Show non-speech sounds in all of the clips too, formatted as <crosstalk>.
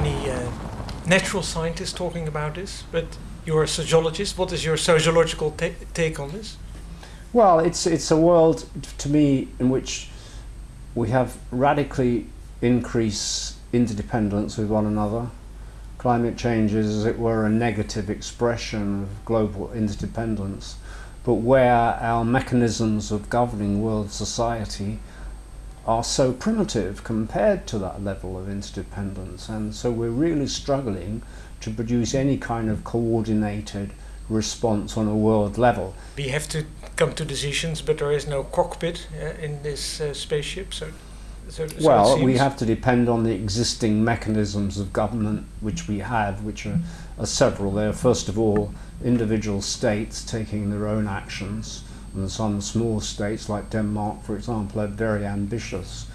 many uh, natural scientists talking about this, but you're a sociologist. What is your sociological ta take on this? Well, it's it's a world to me in which we have radically increased interdependence with one another. Climate change is, as it were, a negative expression of global interdependence, but where our mechanisms of governing world society are so primitive compared to that level of interdependence, and so we're really struggling to produce any kind of coordinated response on a world level. We have to come to decisions, but there is no cockpit uh, in this uh, spaceship. So, so, so well, we have to depend on the existing mechanisms of government which we have, which are, are several. There are first of all individual states taking their own actions, and some small states like Denmark, for example, have very ambitious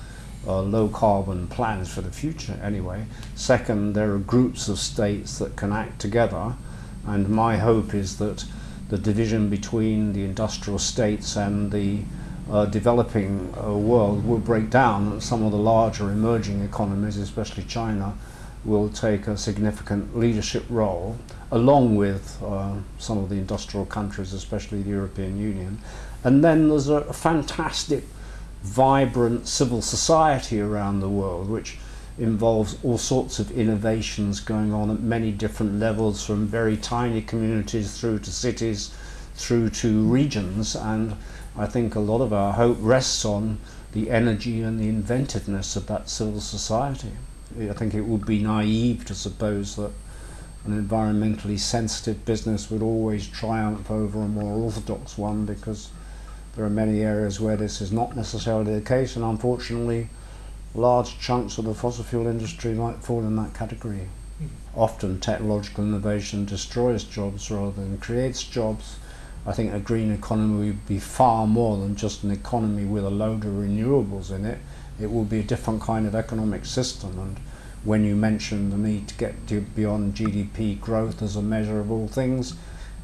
uh, low carbon plans for the future anyway. Second, there are groups of states that can act together and my hope is that the division between the industrial states and the uh, developing uh, world will break down some of the larger emerging economies, especially China, will take a significant leadership role along with uh, some of the industrial countries, especially the European Union. And then there's a fantastic, vibrant civil society around the world, which involves all sorts of innovations going on at many different levels from very tiny communities through to cities through to regions and I think a lot of our hope rests on the energy and the inventiveness of that civil society. I think it would be naive to suppose that an environmentally sensitive business would always triumph over a more orthodox one because there are many areas where this is not necessarily the case and unfortunately large chunks of the fossil fuel industry might fall in that category. Mm. Often technological innovation destroys jobs rather than creates jobs. I think a green economy would be far more than just an economy with a load of renewables in it. It will be a different kind of economic system. And when you mention the need to get to beyond GDP growth as a measure of all things,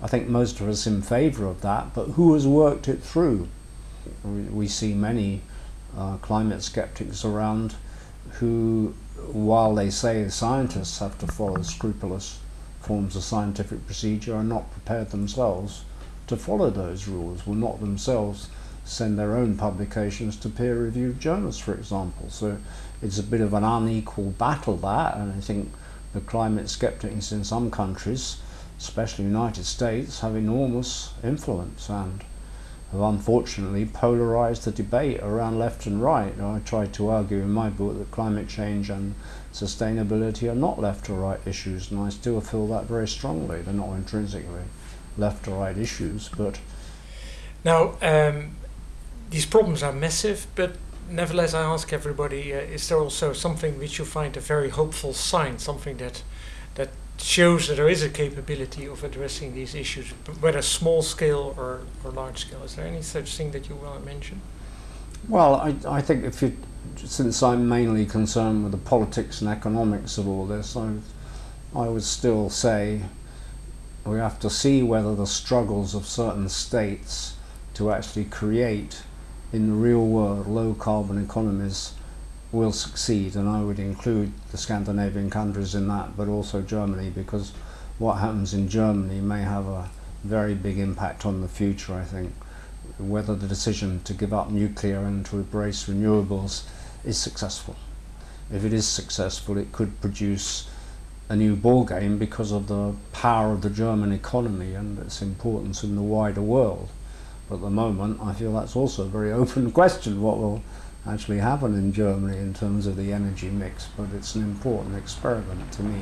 I think most of us in favour of that, but who has worked it through? We see many uh, climate skeptics around who, while they say scientists have to follow scrupulous forms of scientific procedure, are not prepared themselves to follow those rules, will not themselves send their own publications to peer-reviewed journals, for example. So it's a bit of an unequal battle that, and I think the climate skeptics in some countries, especially United States, have enormous influence and have unfortunately polarized the debate around left and right. I tried to argue in my book that climate change and sustainability are not left or right issues, and I still feel that very strongly. They're not intrinsically left or right issues, but... Now, um, these problems are massive, but nevertheless I ask everybody, uh, is there also something which you find a very hopeful sign, something that that shows that there is a capability of addressing these issues, whether small scale or, or large scale. Is there any such thing that you want to mention? Well, I, I think if you, since I'm mainly concerned with the politics and economics of all this, I, I would still say we have to see whether the struggles of certain states to actually create in the real world low carbon economies will succeed and I would include the Scandinavian countries in that but also Germany because what happens in Germany may have a very big impact on the future I think whether the decision to give up nuclear and to embrace renewables is successful. If it is successful it could produce a new ball game because of the power of the German economy and its importance in the wider world. But at the moment I feel that's also a very <laughs> open question what will actually happen in Germany in terms of the energy mix, but it's an important experiment to me.